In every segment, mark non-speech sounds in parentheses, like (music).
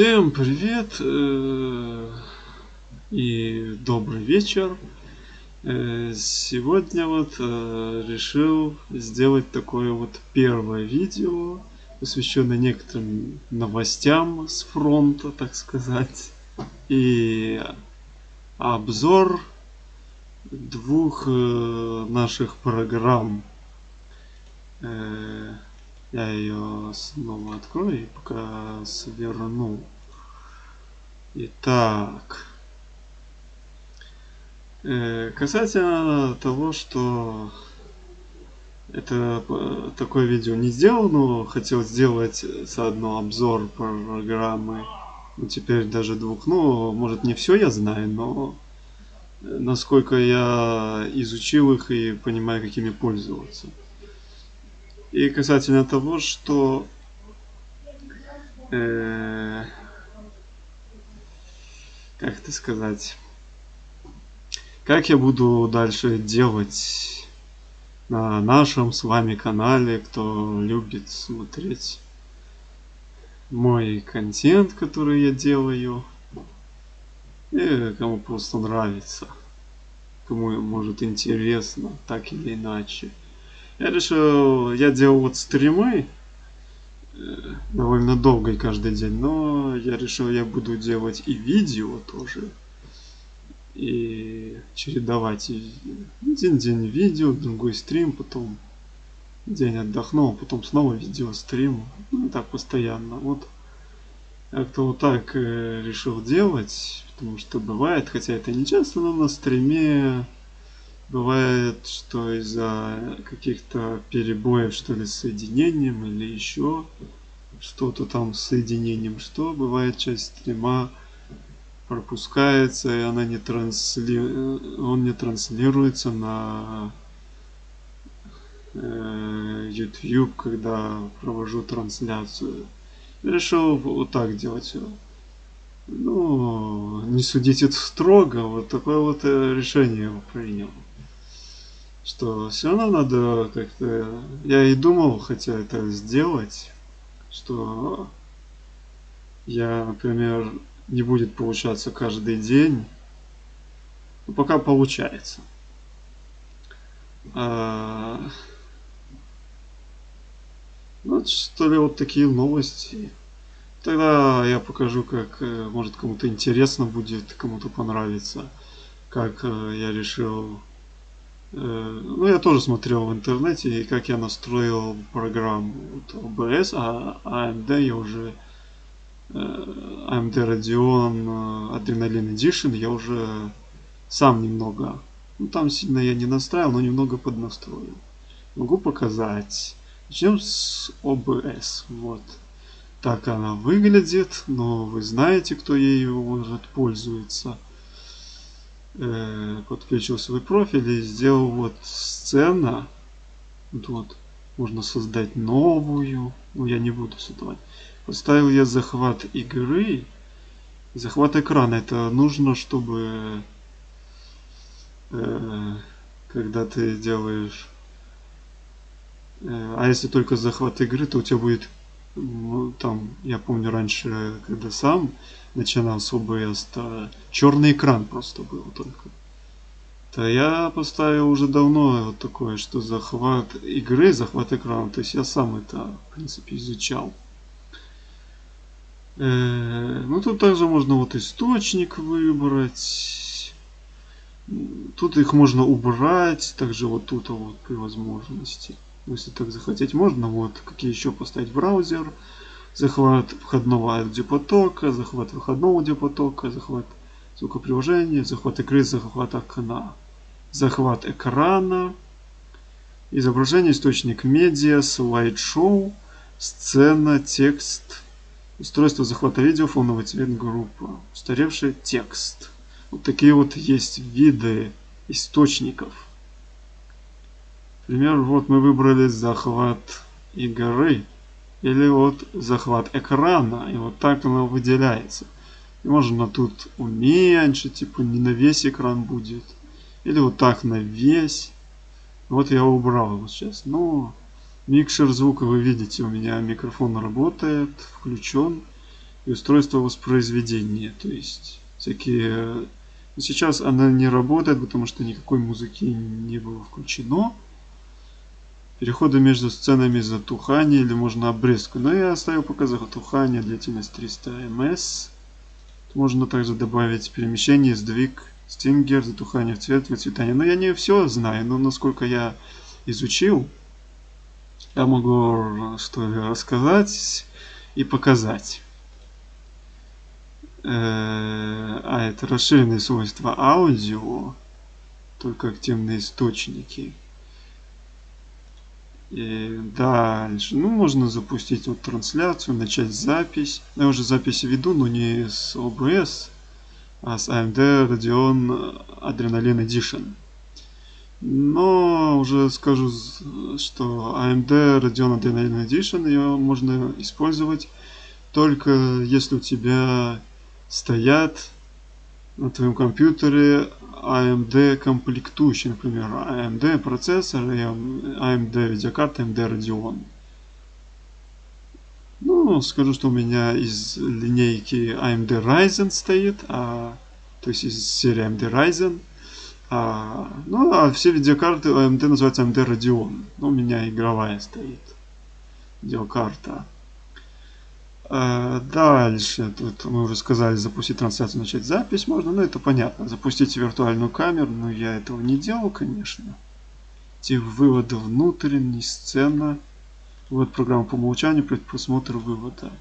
Всем привет э, и добрый вечер. Э, сегодня вот э, решил сделать такое вот первое видео, посвященное некоторым новостям с фронта, так сказать. И обзор двух наших программ я ее снова открою и пока сверну. Итак. Э, касательно того, что это э, такое видео не сделал, но хотел сделать заодно обзор программы. Ну, теперь даже двух. Ну, может не все я знаю, но насколько я изучил их и понимаю, какими пользоваться. И касательно того, что э, как это сказать, как я буду дальше делать на нашем с вами канале, кто любит смотреть мой контент, который я делаю, и кому просто нравится, кому может интересно, так или иначе. Я решил, я делал вот стримы э, довольно долго и каждый день, но я решил, я буду делать и видео тоже. И чередовать один день видео, другой стрим, потом день отдохнул, потом снова видео, стрим. Ну, так постоянно. Вот как-то вот так э, решил делать, потому что бывает, хотя это не часто, но на стриме Бывает, что из-за каких-то перебоев, что ли, с соединением или еще что-то там с соединением, что бывает часть стрима пропускается и она не трансли... он не транслируется на э, YouTube, когда провожу трансляцию. решил вот так делать. Ну, не судите строго, вот такое вот э, решение принял что все равно надо как-то... Я и думал, хотя это сделать, что я, например, не будет получаться каждый день, но пока получается. А... Вот что ли вот такие новости. Тогда я покажу, как, э, может, кому-то интересно будет, кому-то понравится, как э, я решил ну, я тоже смотрел в интернете, как я настроил программу вот, OBS, а AMD я уже AMD э, Radeon э, Adrenaline Edition я уже сам немного, ну там сильно я не настраивал, но немного поднастроил. Могу показать. Начнем с OBS. Вот. Так она выглядит, но вы знаете, кто ею может пользуется э, подключил свой профиль и сделал вот сцена. Вот, можно создать новую. Ну, я не буду создавать. Поставил я захват игры. Захват экрана. Это нужно, чтобы э, когда ты делаешь... Э, а если только захват игры, то у тебя будет... Ну, там, я помню раньше, когда сам начинал с OBS, то черный экран просто был только. То я поставил уже давно вот такое, что захват игры, захват экрана. То есть я сам это, в принципе, изучал. Э, ну тут также можно вот источник выбрать. Тут их можно убрать. Также вот тут вот при возможности. Если так захотеть, можно вот какие еще поставить браузер захват входного аудиопотока, захват выходного аудиопотока, захват звукоприложения, захват игры, захват окна, захват экрана, изображение, источник медиа, слайд-шоу, сцена, текст, устройство захвата видео, фоновый цвет, группа, устаревший текст. Вот такие вот есть виды источников. Например, вот мы выбрали захват игры или вот захват экрана, и вот так оно выделяется. И можно тут уменьшить, типа не на весь экран будет, или вот так на весь. Вот я убрал его сейчас. Но микшер звука вы видите, у меня микрофон работает, включен. и устройство воспроизведения. То есть всякие... Сейчас она не работает, потому что никакой музыки не было включено. Переходы между сценами затухания или можно обрезку. Но я оставил пока затухание, длительность 300 ms. Можно также добавить перемещение, сдвиг, стингер, затухание в цвет, выцветание. Но я не все знаю, но насколько я изучил, я могу что рассказать и показать. Э, а, это расширенные свойства аудио, только активные источники. И дальше, ну, можно запустить вот трансляцию, начать запись. Я уже запись веду, но не с OBS, а с AMD Radeon Adrenaline Edition. Но уже скажу, что AMD Radeon Adrenaline Edition ее можно использовать только если у тебя стоят на твоем компьютере AMD комплектующие, например, AMD процессор и AMD видеокарта AMD Radeon. Ну, скажу, что у меня из линейки AMD Ryzen стоит, а, то есть из серии AMD Ryzen. А, ну, а все видеокарты AMD называются AMD Radeon. Ну, у меня игровая стоит видеокарта. Э, дальше, тут мы уже сказали, запустить трансляцию, начать запись можно, ну это понятно. Запустить виртуальную камеру, но я этого не делал, конечно. Те выводы внутренней, сцена. Вот программа по умолчанию, предпросмотр вывода.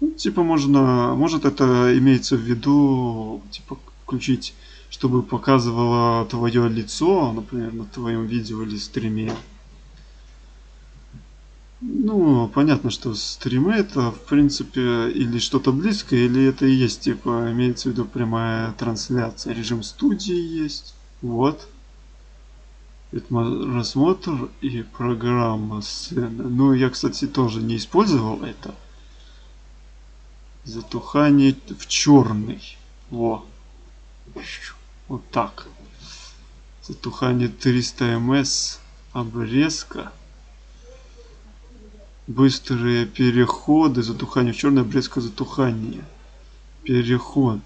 Ну, типа можно, может это имеется в виду, типа включить, чтобы показывало твое лицо, например, на твоем видео или стриме. Ну, понятно, что стримы это, в принципе, или что-то близкое, или это и есть, типа, имеется в виду прямая трансляция. Режим студии есть. Вот. Рассмотр и программа сцены. Ну, я, кстати, тоже не использовал это. Затухание в черный. Во. Вот так. Затухание 300 мс. Обрезка. Быстрые переходы, затухание черное, блеск затухание. Переход.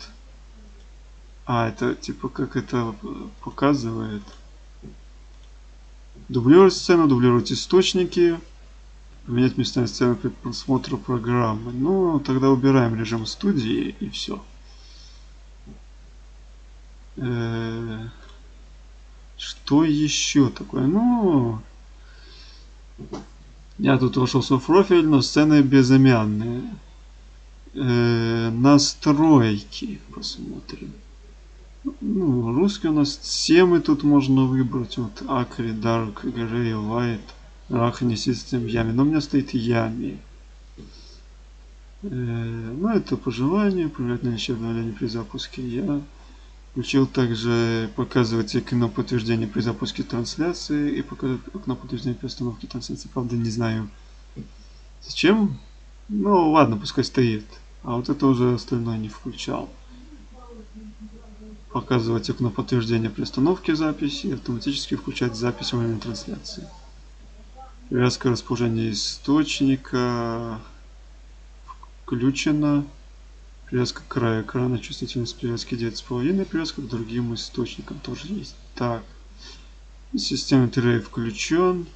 А, это типа как это показывает. Дублировать сцену, дублировать источники. Поменять местами сцены при просмотре программы. Ну, тогда убираем режим студии и все. Что еще такое? Ну, я тут вошел в профиль, но сцены безымянные. Э, настройки посмотрим. Ну, русский у нас темы тут можно выбрать. Вот Акри, Dark, Grey, Light, Рахани, System, Ями. Но у меня стоит Ями. Э, ну, это по желанию. Проверять наличие обновления при запуске. Я Включил также показывать окно подтверждения при запуске трансляции и показывать окно подтверждения при установке трансляции. Правда, не знаю зачем. Ну, ладно, пускай стоит. А вот это уже остальное не включал. Показывать окно подтверждения при установке записи и автоматически включать запись во время трансляции. Привязка расположения источника включена. Привязка к краю экрана, чувствительность привязки 9,5, привязка к другим источникам тоже есть. Так, система Terray включен.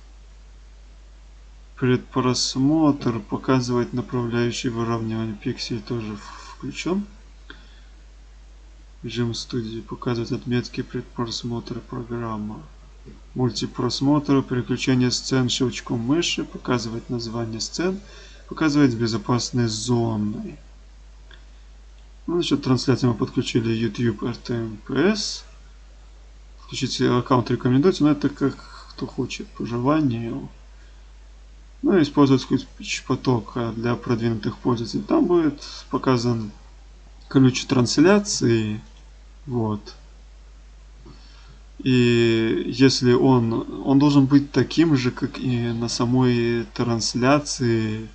Предпросмотр показывает направляющий выравнивание пикселей тоже включен. Режим студии показывает отметки предпросмотра программы. Мультипросмотр, переключение сцен щелчком мыши, показывает название сцен, показывает безопасные зоны. Ну, насчет трансляции мы подключили YouTube RTMPS. Включить аккаунт рекомендуется, но это как кто хочет, по желанию. Ну, использовать ключ потока для продвинутых пользователей. Там будет показан ключ трансляции. Вот. И если он, он должен быть таким же, как и на самой трансляции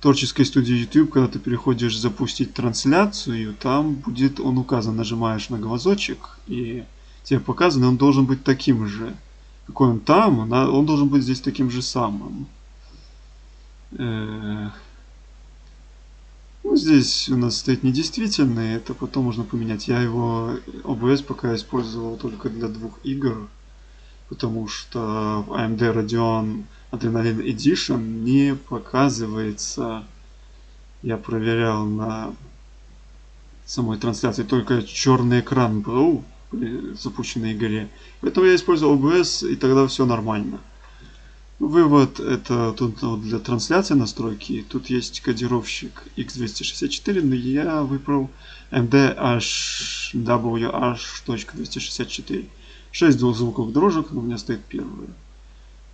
творческой студии YouTube, когда ты переходишь запустить трансляцию, там будет он указан, нажимаешь на глазочек, и тебе показано, он должен быть таким же. Какой он там, он должен быть здесь таким же самым. Э, Ну, здесь у нас стоит недействительный, это потом можно поменять. Я его OBS пока использовал только для двух игр, потому что AMD Radeon Adrenaline Edition не показывается, я проверял на самой трансляции, только черный экран был при запущенной игре. Поэтому я использовал OBS, и тогда все нормально. Вывод это тут вот для трансляции настройки. Тут есть кодировщик x264, но я выбрал mdhwh.264. 6 двухзвуковых дорожек, у меня стоит первый.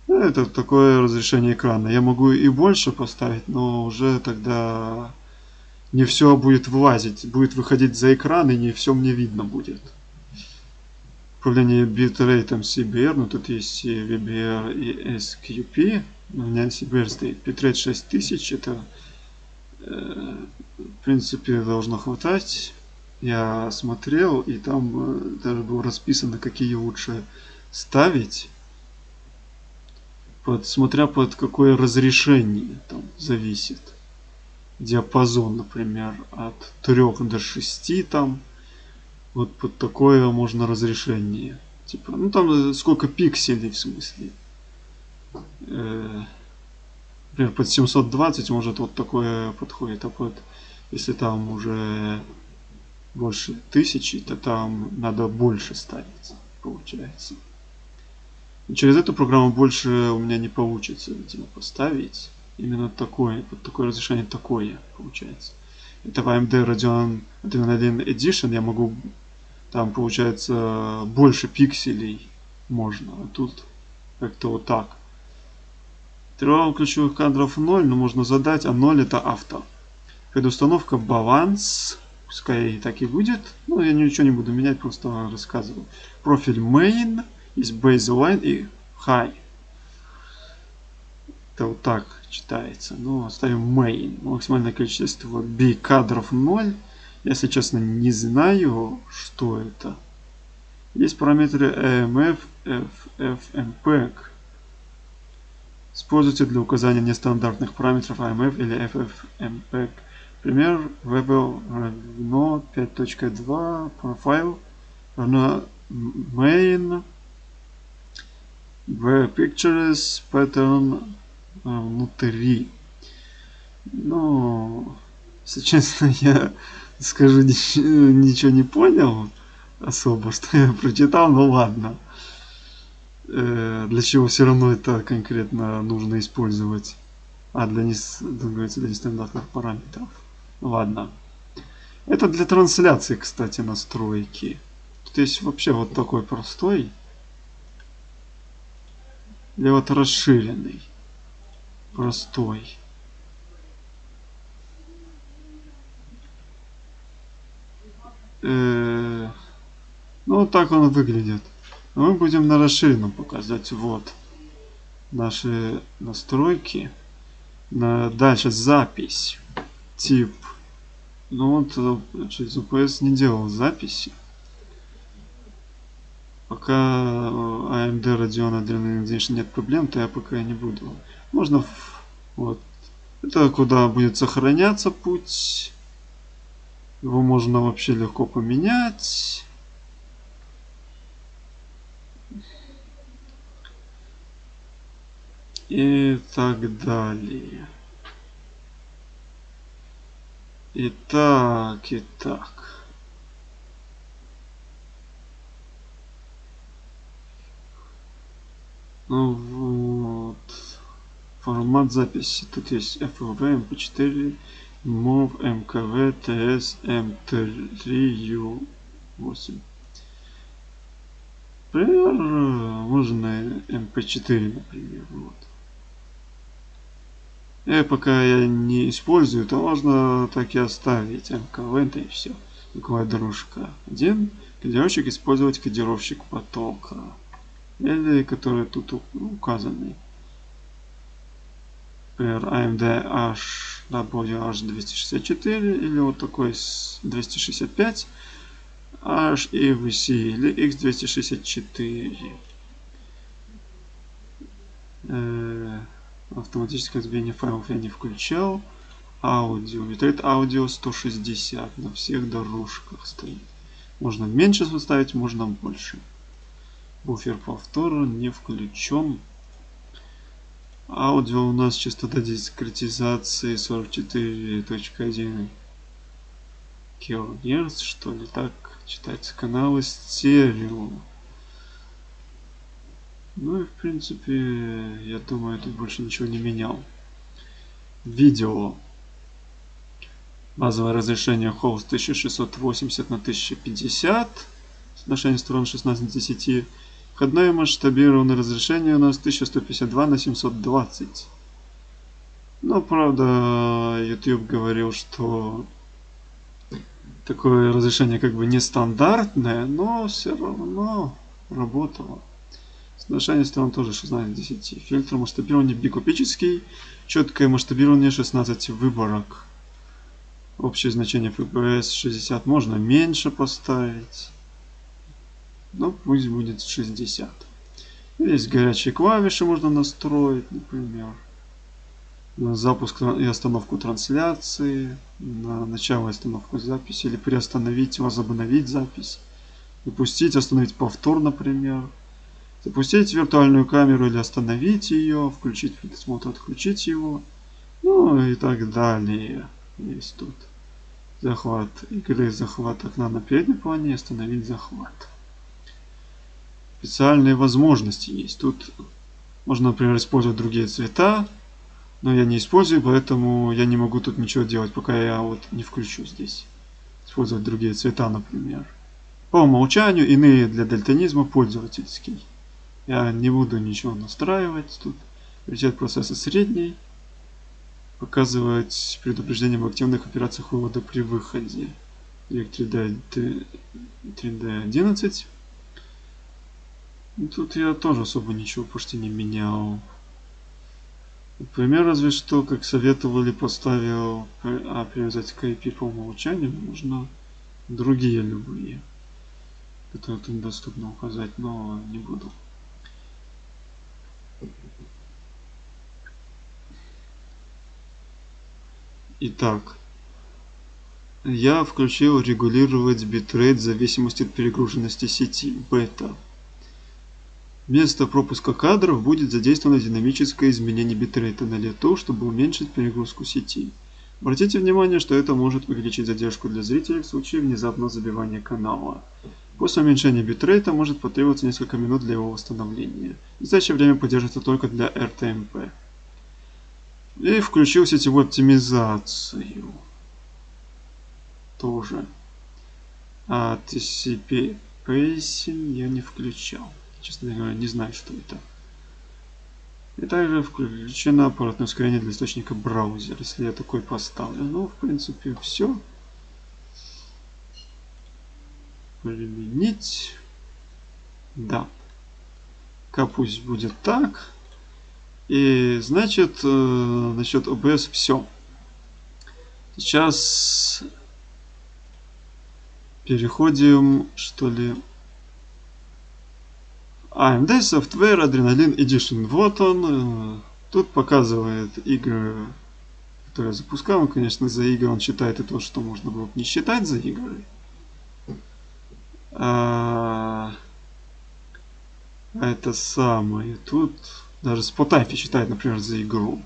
Это такое разрешение экрана. Я могу и больше поставить, но уже тогда не все будет вылазить. Будет выходить за экран, и не все мне видно будет управление битрейтом CBR, но тут есть VBR и SQP. У меня CBR стоит битрейт 6000, это э, в принципе должно хватать. Я смотрел, и там э, даже было расписано, какие лучше ставить. Под, смотря под какое разрешение там зависит. Диапазон, например, от 3 до 6 там вот под такое можно разрешение. Типа, ну там э, сколько пикселей в смысле. Э, например, под 720 может вот такое подходит. А под, если там уже больше тысячи, то там надо больше ставить, получается. Через эту программу больше у меня не получится, видимо, поставить. Именно такое, под такое разрешение такое получается. Это в AMD Radeon 1.1 Edition я могу там получается больше пикселей можно. А тут как-то вот так. Интервал ключевых кадров 0, но можно задать, а 0 это авто. Предустановка баланс. Пускай так и будет. Но я ничего не буду менять, просто рассказываю. Профиль main, есть baseline и high. Это вот так читается. Ну, оставим main. Максимальное количество B кадров 0. Если честно, не знаю, что это. Есть параметры EMF, FFmpeg. Используйте для указания нестандартных параметров EMF или FFmpeg. Пример Webel равно 5.2 profile равно main where pictures pattern внутри. Ну, если честно, (laughs) я скажу, ничего не понял особо, (laughs) что я прочитал, ну ладно. Э, для чего все равно это конкретно нужно использовать? А, для, не, для нестандартных параметров. Ладно. Это для трансляции, кстати, настройки. Тут есть вообще вот такой простой. Или вот расширенный. Простой. Э, ну, вот так он выглядит. мы будем на расширенном показать. Вот наши настройки. На, дальше запись. Тип. Ну вот, э, через UPS не делал записи. Пока AMD Radeon Adrenaline Edition нет проблем, то я пока не буду. Можно вот. Это куда будет сохраняться путь. Его можно вообще легко поменять. И так далее. Итак, итак. Вот. Формат записи. Тут есть FLV, MP4, MOV MKV TS M3U8. Например, можно MP4, например. Вот. И пока я не использую, то можно так и оставить MKV, да и все. Дорожка. Один кодировщик использовать кодировщик потока. Или который тут указанный. Например, AMD HW H264 или вот такой 265 HEVC или X264. Э, автоматическое разбивание файлов я не включал. аудио. Битрейт аудио 160 на всех дорожках стоит. Можно меньше составить, можно больше. Буфер повтора не включен. Аудио у нас частота дискретизации 44.1 килогерц, что ли, так читается. Каналы стерео. Ну и в принципе, я думаю, тут больше ничего не менял. Видео. Базовое разрешение холст 1680 на 1050. Соотношение сторон 16 на 10. Входное масштабированное разрешение у нас 1152 на 720. Но, правда, YouTube говорил, что такое разрешение как бы нестандартное, но все равно работало. Соотношение сторон тоже 16 10. Фильтр масштабирования бикупический. Четкое масштабирование 16 выборок. Общее значение FPS 60 можно меньше поставить. Ну, пусть будет 60. Есть горячие клавиши можно настроить, например. На запуск и остановку трансляции, на начало и остановку записи, или приостановить, возобновить запись, запустить, остановить повтор, например. Запустить виртуальную камеру или остановить ее, включить предсмотр, отключить его. Ну и так далее. Есть тут захват игры, захват окна на переднем плане, остановить захват. Специальные возможности есть. Тут можно, например, использовать другие цвета, но я не использую, поэтому я не могу тут ничего делать, пока я вот не включу здесь. Использовать другие цвета, например. По умолчанию иные для дальтонизма пользовательский. Я не буду ничего настраивать тут. Приоритет процесса средний показывать предупреждение об активных операциях вывода при выходе. Direct 3D, 3D11. Тут я тоже особо ничего почти не менял. Например, разве что, как советовали, поставил а, привязать к IP по умолчанию, можно другие любые, которые тут доступно указать, но не буду. Итак, я включил регулировать битрейт в зависимости от перегруженности сети, бета. Вместо пропуска кадров будет задействовано динамическое изменение битрейта на лету, чтобы уменьшить перегрузку сети. Обратите внимание, что это может увеличить задержку для зрителей в случае внезапного забивания канала. После уменьшения битрейта может потребоваться несколько минут для его восстановления. Настоящее время поддерживается только для RTMP. И включил сетевую оптимизацию. Тоже. А TCP Pacing я не включал. Честно говоря, не знаю, что это. И также включено аппаратное ускорение для источника браузера, если я такой поставлю. Ну, в принципе, все. Применить. Да. Пусть будет так. И значит, э, насчет OBS все. Сейчас переходим, что ли. AMD Software Adrenaline Edition. Вот он. Э, тут показывает игры, которые я запускал. Он, конечно, за игры он считает и то, что можно было бы не считать за игры. А, это самое. Тут даже Spotify считает, например, за игру.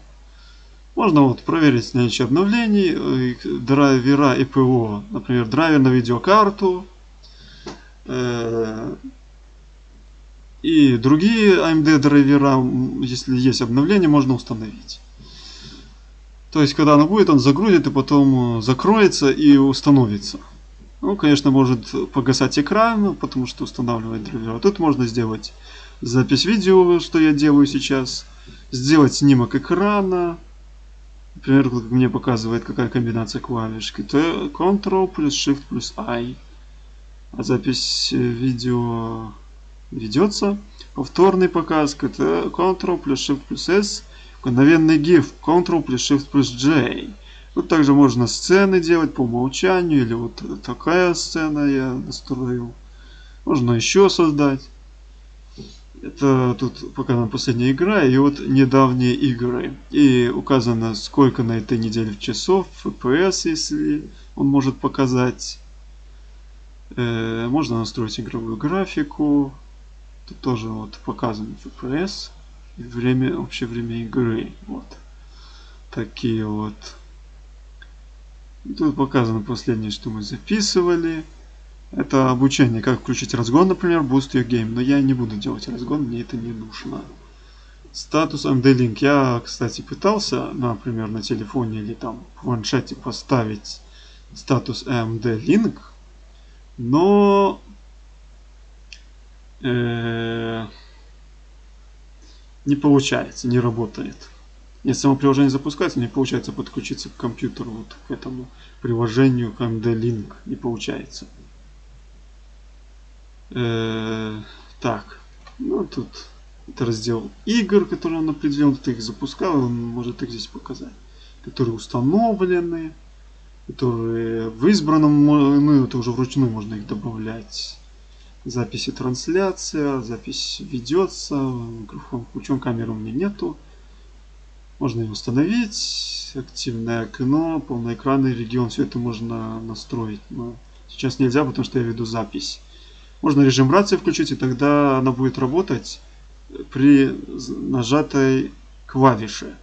Можно вот проверить наличие обновлений, э, драйвера и ПО. Например, драйвер на видеокарту. Э, и другие AMD драйвера, если есть обновление, можно установить. То есть, когда оно будет, он загрузит и потом э, закроется и установится. Ну, конечно, может погасать экран, потому что устанавливает драйвера. Тут можно сделать запись видео, что я делаю сейчас, сделать снимок экрана, например, как мне показывает, какая комбинация клавиш, Ctrl плюс Shift плюс I. А запись э, видео ведется. Повторный показ, Ctrl плюс Shift плюс S. Мгновенный GIF, Ctrl плюс Shift плюс J. Тут также можно сцены делать по умолчанию, или вот такая сцена я настроил. Можно еще создать. Это тут показана последняя игра и вот недавние игры. И указано, сколько на этой неделе в часов, FPS, если он может показать. Э, можно настроить игровую графику. Тут тоже вот показан FPS. И время, общее время игры. Вот. Такие вот. Тут показано последнее, что мы записывали. Это обучение, как включить разгон, например, Boost Your Game. Но я не буду делать разгон, мне это не нужно. Статус MD-Link. Я, кстати, пытался, например, на телефоне или там в планшете поставить статус MD-Link, но э, не получается, не работает. Если само приложение запускается, не получается подключиться к компьютеру, вот к этому приложению, к MD-Link, не получается. Э, так, ну тут это раздел игр, которые он определил, тут их запускал, он может их здесь показать, которые установлены, которые в избранном, ну это уже вручную можно их добавлять. Записи трансляция, запись ведется, микрофон включен, камеры у меня нету. Можно ее установить, активное окно, полноэкранный регион, все это можно настроить. Но сейчас нельзя, потому что я веду запись. Можно режим рации включить, и тогда она будет работать при нажатой клавише.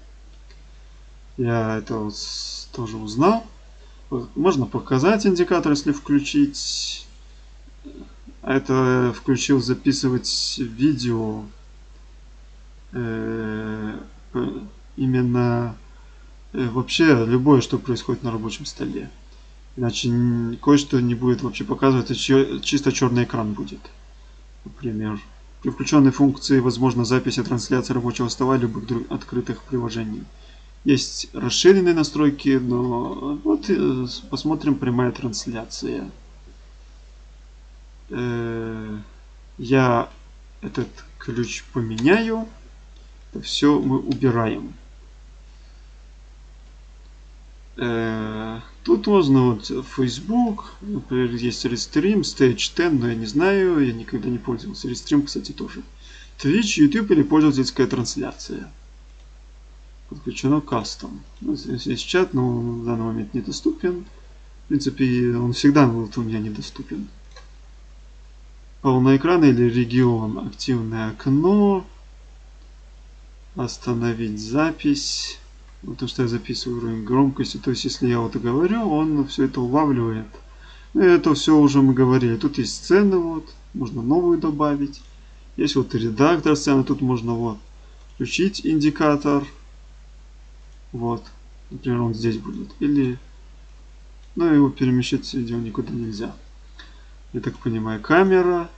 Я это вот тоже узнал. Можно показать индикатор, если включить. Это включил записывать видео э, именно э, вообще любое, что происходит на рабочем столе. Иначе кое-что не будет вообще показывать, чисто черный экран будет. Например, при включенной функции возможна запись и трансляция рабочего стола любых открытых приложений. Есть расширенные настройки, но вот э, посмотрим прямая трансляция. Э, я этот ключ поменяю. Все мы убираем. Э, тут можно вот Facebook, например, есть Restream, Stage 10, но я не знаю, я никогда не пользовался. Restream, кстати, тоже. Twitch, YouTube или пользовательская трансляция. Подключено кастом. Ну, здесь есть чат, но он в данный момент недоступен. В принципе, он всегда был у меня недоступен. Полный экран или регион. Активное окно. Остановить запись. Ну, то, что я записываю уровень громкости. То есть, если я вот говорю, он все это улавливает. Ну, это все уже мы говорили. Тут есть сцены, вот. Можно новую добавить. Есть вот редактор сцены. Тут можно вот включить индикатор. Вот. Например, он здесь будет. Или... Ну, его перемещать видео никуда нельзя. Я так понимаю, камера.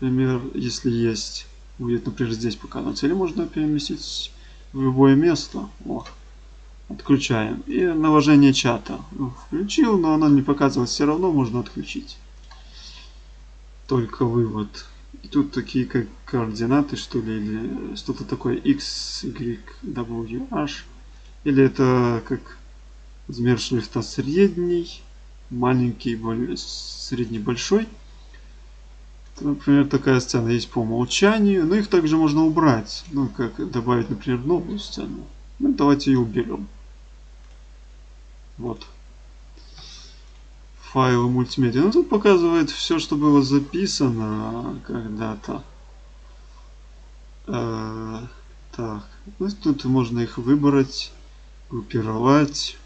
Например, если есть, будет, например, здесь показываться. Или можно переместить в любое место. Вот. Отключаем. И наложение чата. Ну, включил, но оно не показывалось. Все равно можно отключить. Только вывод. И тут такие как координаты, что ли, или что-то такое x, y, w, h. Или это как размер шрифта средний, маленький, средний, большой. Например, такая сцена есть по умолчанию, но их также можно убрать. Ну, как добавить, например, новую сцену. Ну, давайте ее уберем. Вот. Файлы мультимедиа. Ну, тут показывает все, что было записано когда-то. Э, так. Ну, тут можно их выбрать, группировать.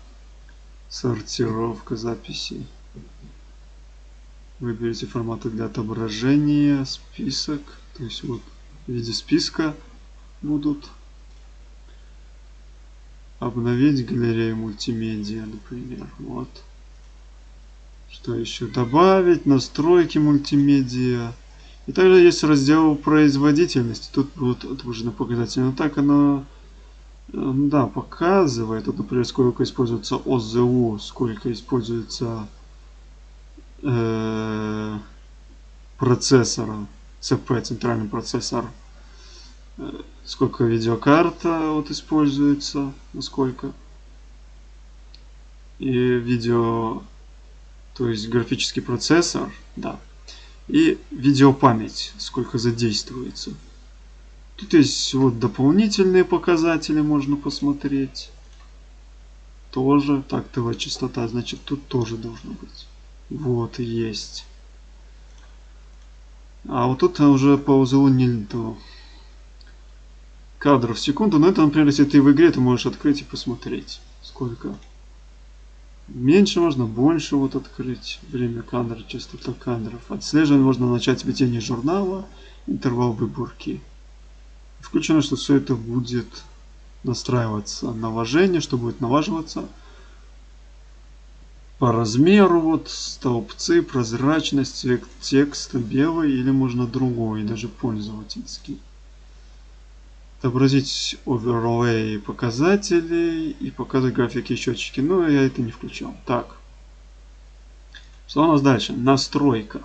Сортировка записей. Выберите форматы для отображения, список. То есть вот в виде списка будут обновить галерею мультимедиа, например. Вот. Что еще добавить? Настройки мультимедиа. И также есть раздел производительности. Тут будут отображены показатели. Но так оно да, показывает. Вот, например, сколько используется ОЗУ, сколько используется э, процессора. ЦП, центральный процессор сколько видеокарта вот используется, насколько. И видео, то есть графический процессор, да. И видеопамять, сколько задействуется. Тут есть вот дополнительные показатели, можно посмотреть. Тоже. Тактовая частота, значит тут тоже должно быть. Вот, есть. А вот тут уже по узлу не то кадров в секунду. Но это, например, если ты в игре, ты можешь открыть и посмотреть, сколько. Меньше можно, больше вот открыть. Время кадра, частота кадров. Отслеживание можно начать введение журнала, интервал выборки. Включено, что все это будет настраиваться наважение, что будет наваживаться по размеру, вот столбцы, прозрачность, цвет текста белый или можно другой, даже пользовательский. Отобразить оверлей показателей и показывать графики и счетчики. Но я это не включал. Так. Что у нас дальше? Настройка.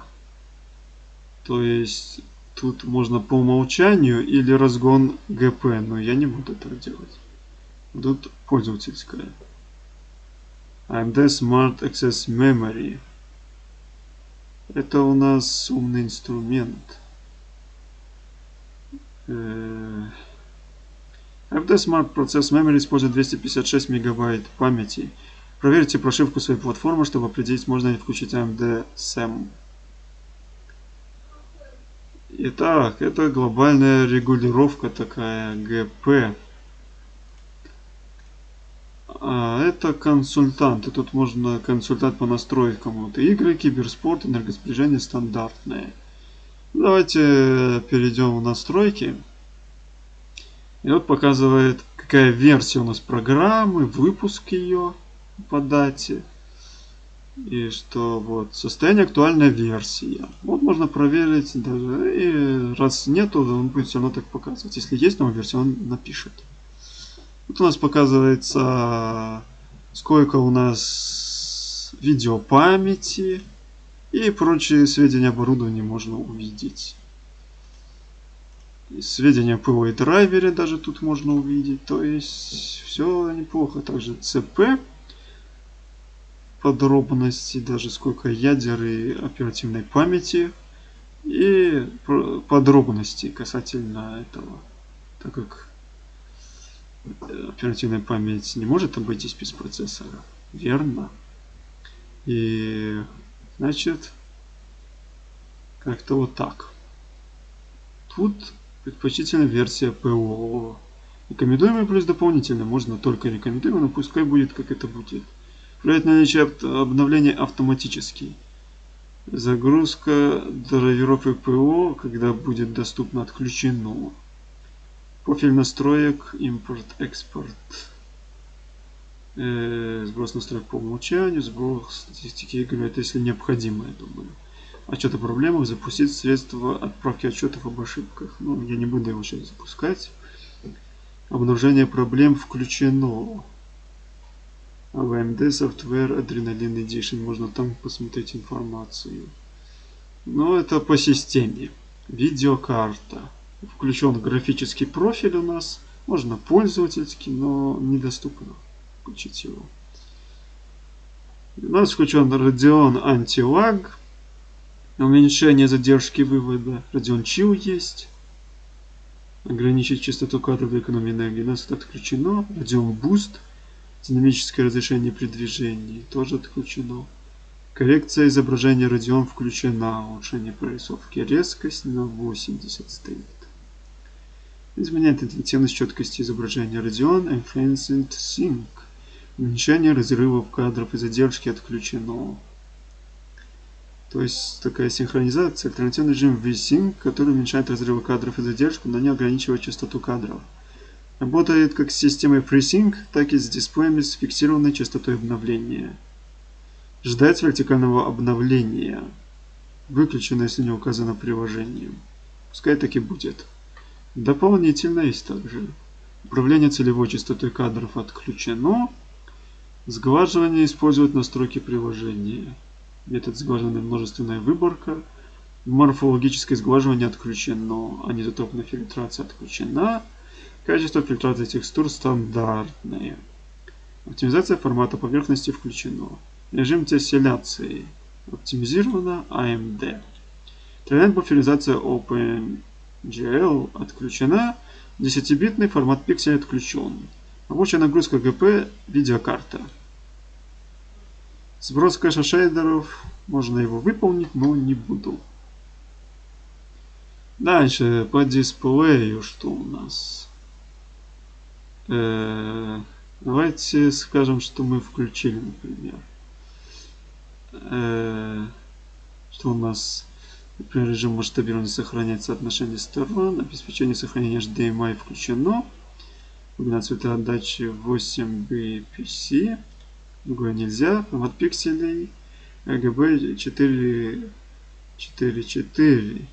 То есть тут можно по умолчанию или разгон ГП, но я не буду этого делать. Тут пользовательская. AMD Smart Access Memory. Это у нас умный инструмент. AMD Smart Process Memory использует 256 мегабайт памяти. Проверьте прошивку своей платформы, чтобы определить, можно ли включить AMD SAM. Итак, это глобальная регулировка такая, GP. А, это консультанты. Тут можно консультант по настройкам. Вот игры, киберспорт, энергосбережение стандартные. Давайте перейдем в настройки. И вот показывает, какая версия у нас программы, выпуск ее по дате. И что вот состояние актуальная версия. Вот можно проверить даже. И раз нету, он будет все равно так показывать. Если есть новая версия, он напишет. Тут у нас показывается, сколько у нас видеопамяти и прочие сведения оборудования можно увидеть. И сведения ПО и драйвере даже тут можно увидеть. То есть все неплохо. Также ЦП подробности, даже сколько ядер и оперативной памяти. И подробности касательно этого. Так как оперативная память не может обойтись без процессора. Верно. И значит, как-то вот так. Тут предпочтительная версия ПО. Рекомендуемый плюс дополнительно. Можно только рекомендуемый, но пускай будет как это будет. Проверять наличие обновления автоматически. Загрузка драйверов ПО, когда будет доступно, отключено. Профиль настроек, импорт, экспорт. Э, сброс настроек по умолчанию, сброс статистики игры, это если необходимо, я думаю. Отчет о проблемах, запустить средства отправки отчетов об ошибках. Ну, я не буду его сейчас запускать. Обнаружение проблем включено. AMD Software Adrenaline Edition можно там посмотреть информацию. Но это по системе. Видеокарта включен графический профиль у нас. Можно пользовательский, но недоступно включить его. У нас включен Radeon Anti-Lag. Уменьшение задержки вывода. Radeon Chill есть. Ограничить частоту кадров для экономии энергии. У нас это отключено. Radeon Boost. Динамическое разрешение при движении. Тоже отключено. Коррекция изображения Radeon включена. Улучшение прорисовки. Резкость на 80 стоит. Изменяет интенсивность четкости изображения Radeon Enhanced Sync. Уменьшение разрывов кадров и задержки отключено. То есть такая синхронизация, альтернативный режим VSync, который уменьшает разрывы кадров и задержку, но не ограничивает частоту кадров. Работает как с системой FreeSync, так и с дисплеями с фиксированной частотой обновления. Ждать вертикального обновления. Выключено, если не указано приложением. Пускай так и будет. Дополнительно есть также управление целевой частотой кадров отключено. Сглаживание использует настройки приложения. Метод сглаживания множественная выборка. Морфологическое сглаживание отключено. Анизотопная фильтрация отключена. Качество фильтрации текстур стандартное. Оптимизация формата поверхности включено. Режим тесселяции оптимизировано AMD. Тренд буферизация Open GL отключена. 10-битный формат пикселя отключен. Рабочая нагрузка ГП видеокарта. Сброс кэша шейдеров. Можно его выполнить, но не буду. Дальше по дисплею что у нас? Э давайте скажем, что мы включили, например. Э что у нас Например, режим масштабирования сохраняет соотношение сторон, обеспечение сохранения HDMI включено. Глубина цветоотдачи 8 bpc, другое нельзя, формат пикселей RGB 4 4 4.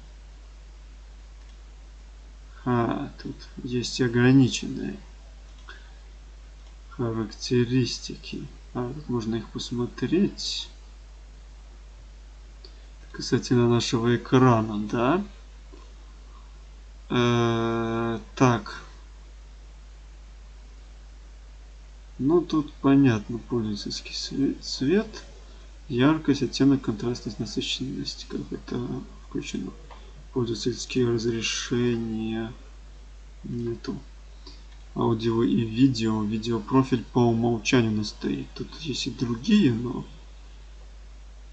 А, тут есть ограниченные характеристики. А, тут можно их посмотреть касательно нашего экрана, да. Э -э так. Ну, тут понятно, пользовательский цвет, яркость, оттенок, контрастность, насыщенность, как это включено. Пользовательские разрешения нету. Аудио и видео. Видеопрофиль по умолчанию у стоит. Тут есть и другие, но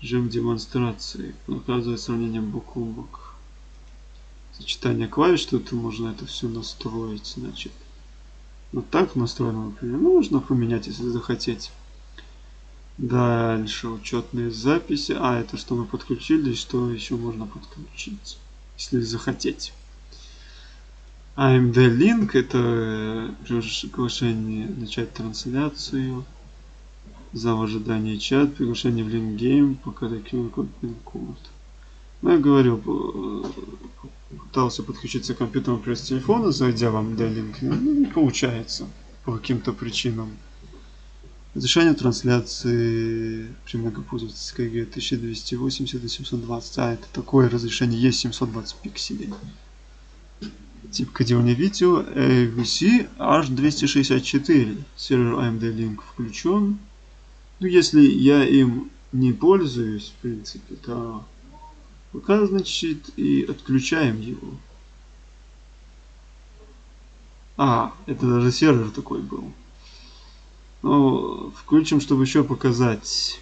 Режим демонстрации. Показывает сравнение бок о бок. Сочетание клавиш, тут можно это все настроить, значит. Вот так настроено, например. Ну, можно поменять, если захотеть. Дальше учетные записи. А, это что мы подключили, что еще можно подключить, если захотеть. AMD Link это приглашение начать трансляцию. За в ожидании чат, приглашение в линк-гейм, пока QR код пин-код. Ну, я говорю, пытался подключиться к компьютеру пресс телефона, зайдя вам для линк, ну, не получается по каким-то причинам. Разрешение трансляции при многопользовательской ГГ 1280 до 720. А, это такое разрешение есть 720 пикселей. Тип кодирования видео AVC H264. Сервер AMD Link включен. Ну, если я им не пользуюсь, в принципе, то пока, значит, и отключаем его. А, это даже сервер такой был. Ну, включим, чтобы еще показать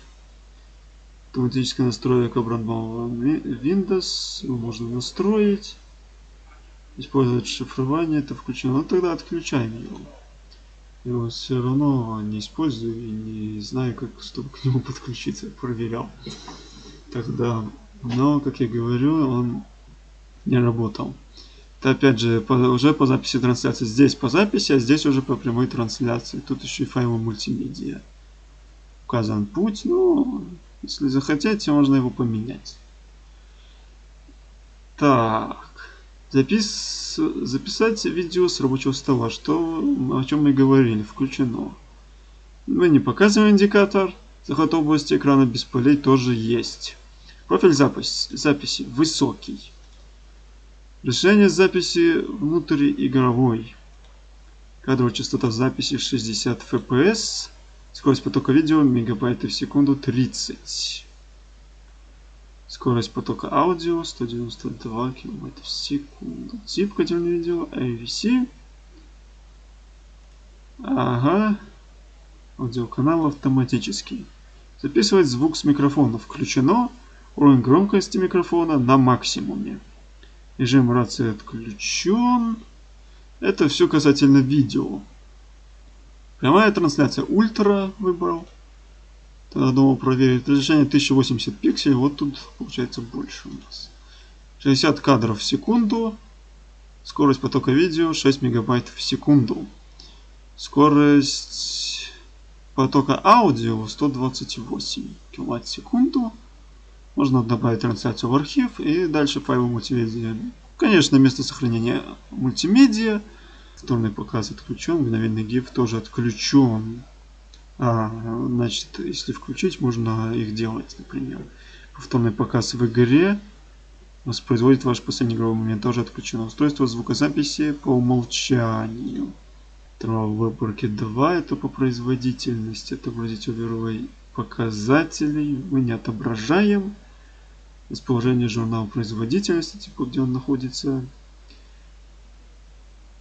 автоматическая настройка брендового Windows. Можно настроить. Использовать шифрование, это включено. Ну, тогда отключаем его его все равно не использую и не знаю, как, чтобы к нему (laughs) подключиться, проверял тогда. Но, как я говорю, он не работал. Это опять же по, уже по записи трансляции. Здесь по записи, а здесь уже по прямой трансляции. Тут еще и файлы мультимедиа. Указан путь, но если захотите, можно его поменять. Так. Запис... Записать видео с рабочего стола, что, о чем мы говорили, включено. Мы не показываем индикатор. Захват области экрана без полей тоже есть. Профиль запись, записи высокий. Решение записи внутриигровой. Кадровая частота записи 60 fps. Скорость потока видео мегабайты в секунду 30. Скорость потока аудио 192 км в секунду. Тип котельного видео AVC. Ага. Аудиоканал автоматический. Записывать звук с микрофона включено. Уровень громкости микрофона на максимуме. Режим рации отключен. Это все касательно видео. Прямая трансляция ультра выбрал. Думал проверить. Разрешение 1080 пикселей. Вот тут получается больше у нас. 60 кадров в секунду. Скорость потока видео 6 мегабайт в секунду. Скорость потока аудио 128 килобайт в секунду. Можно добавить трансляцию в архив и дальше файлы мультимедиа. Конечно, место сохранения мультимедиа. Повторный показ отключен, мгновенный GIF тоже отключен. А, значит, если включить, можно их делать, например. Повторный показ в игре воспроизводит ваш последний игровой момент. Тоже отключено. Устройство звукозаписи по умолчанию. В выборке 2 это по производительности. Отобразить overlay показателей. Мы не отображаем. Расположение журнала производительности, типа где он находится.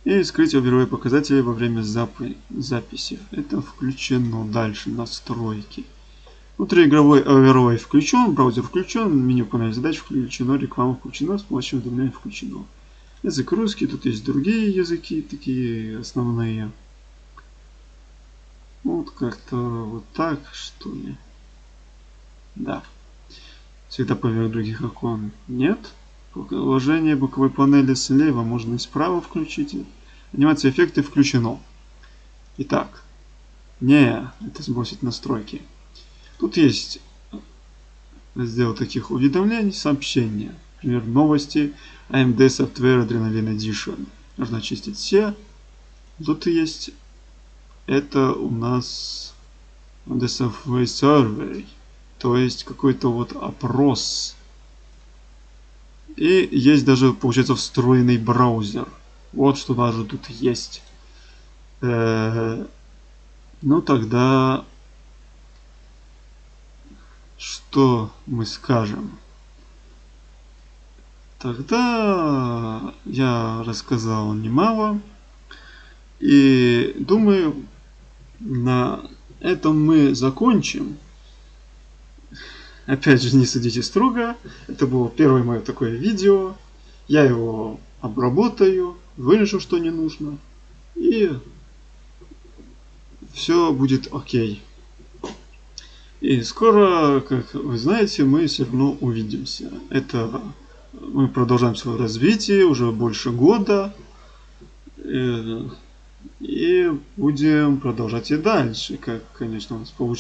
И скрыть игровые показатели во время запи записи. Это включено. Дальше настройки. Внутриигровой overlay включен, браузер включен, меню панель задач включено, реклама включена, с помощью уведомлений включено. Язык русский, тут есть другие языки, такие основные. Вот как-то вот так, что ли. Да. Всегда поверх других окон нет. Положение боковой панели слева можно и справа включить. Анимация эффекты включено. Итак. Не, это сбросить настройки. Тут есть раздел таких уведомлений, сообщения. Например, новости AMD Software Adrenaline Edition. Нужно очистить все. Тут есть это у нас AMD Software Survey. То есть какой-то вот опрос. И есть даже, получается, встроенный браузер. Вот что даже тут есть. Э -э ну тогда что мы скажем? Тогда я рассказал немало. И думаю, на этом мы закончим. Опять же, не судите строго. Это было первое мое такое видео. Я его обработаю, вырежу, что не нужно. И все будет окей. И скоро, как вы знаете, мы все равно увидимся. Это мы продолжаем свое развитие уже больше года. И, и будем продолжать и дальше, как, конечно, у нас получилось.